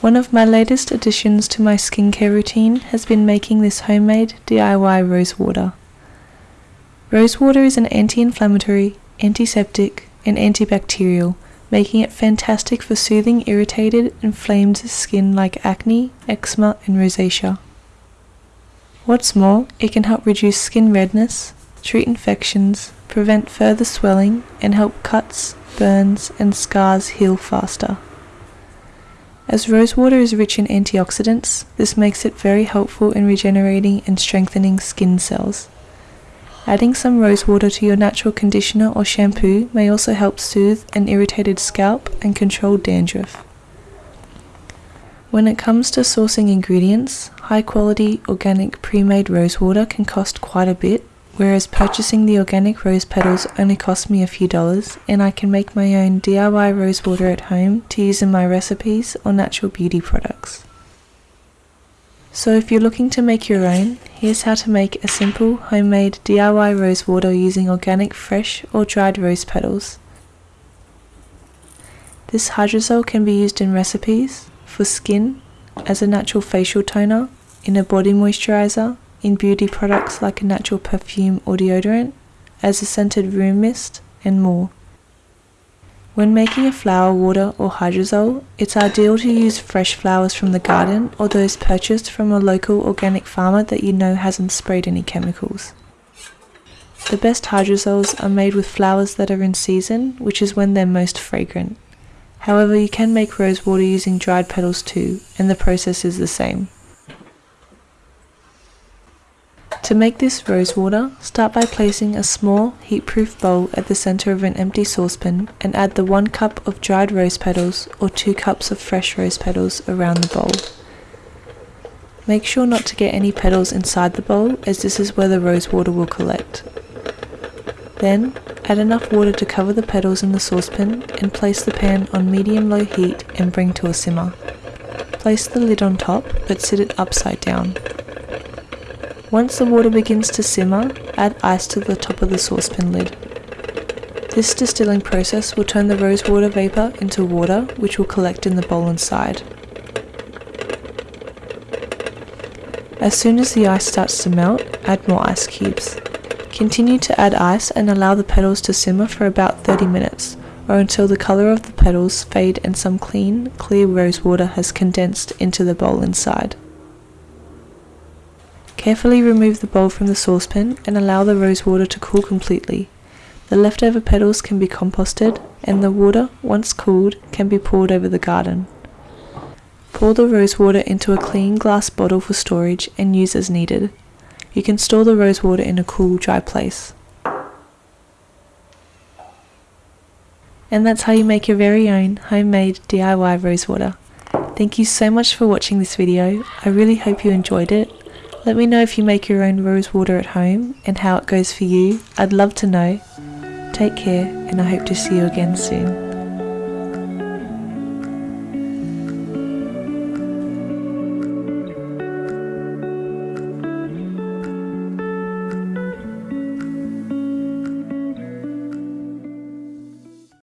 One of my latest additions to my skincare routine has been making this homemade DIY rose water. Rose water is an anti-inflammatory, antiseptic, and antibacterial, making it fantastic for soothing irritated, inflamed skin like acne, eczema, and rosacea. What's more, it can help reduce skin redness, treat infections, prevent further swelling, and help cuts, burns, and scars heal faster. As rosewater is rich in antioxidants, this makes it very helpful in regenerating and strengthening skin cells. Adding some rosewater to your natural conditioner or shampoo may also help soothe an irritated scalp and control dandruff. When it comes to sourcing ingredients, high quality organic pre made rosewater can cost quite a bit whereas purchasing the organic rose petals only cost me a few dollars and I can make my own DIY rose water at home to use in my recipes or natural beauty products. So if you're looking to make your own, here's how to make a simple homemade DIY rose water using organic fresh or dried rose petals. This hydrosol can be used in recipes, for skin, as a natural facial toner, in a body moisturizer, in beauty products like a natural perfume or deodorant, as a scented room mist, and more. When making a flower water or hydrosol, it's ideal to use fresh flowers from the garden or those purchased from a local organic farmer that you know hasn't sprayed any chemicals. The best hydrosols are made with flowers that are in season, which is when they're most fragrant. However, you can make rose water using dried petals too, and the process is the same. To make this rose water, start by placing a small heat-proof bowl at the center of an empty saucepan and add the 1 cup of dried rose petals or 2 cups of fresh rose petals around the bowl. Make sure not to get any petals inside the bowl as this is where the rose water will collect. Then, add enough water to cover the petals in the saucepan and place the pan on medium-low heat and bring to a simmer. Place the lid on top but sit it upside down. Once the water begins to simmer, add ice to the top of the saucepan lid. This distilling process will turn the rosewater vapour into water which will collect in the bowl inside. As soon as the ice starts to melt, add more ice cubes. Continue to add ice and allow the petals to simmer for about 30 minutes, or until the colour of the petals fade and some clean, clear rosewater has condensed into the bowl inside. Carefully remove the bowl from the saucepan and allow the rose water to cool completely. The leftover petals can be composted and the water, once cooled, can be poured over the garden. Pour the rose water into a clean glass bottle for storage and use as needed. You can store the rose water in a cool, dry place. And that's how you make your very own homemade DIY rose water. Thank you so much for watching this video. I really hope you enjoyed it let me know if you make your own rose water at home and how it goes for you. I'd love to know. Take care and I hope to see you again soon.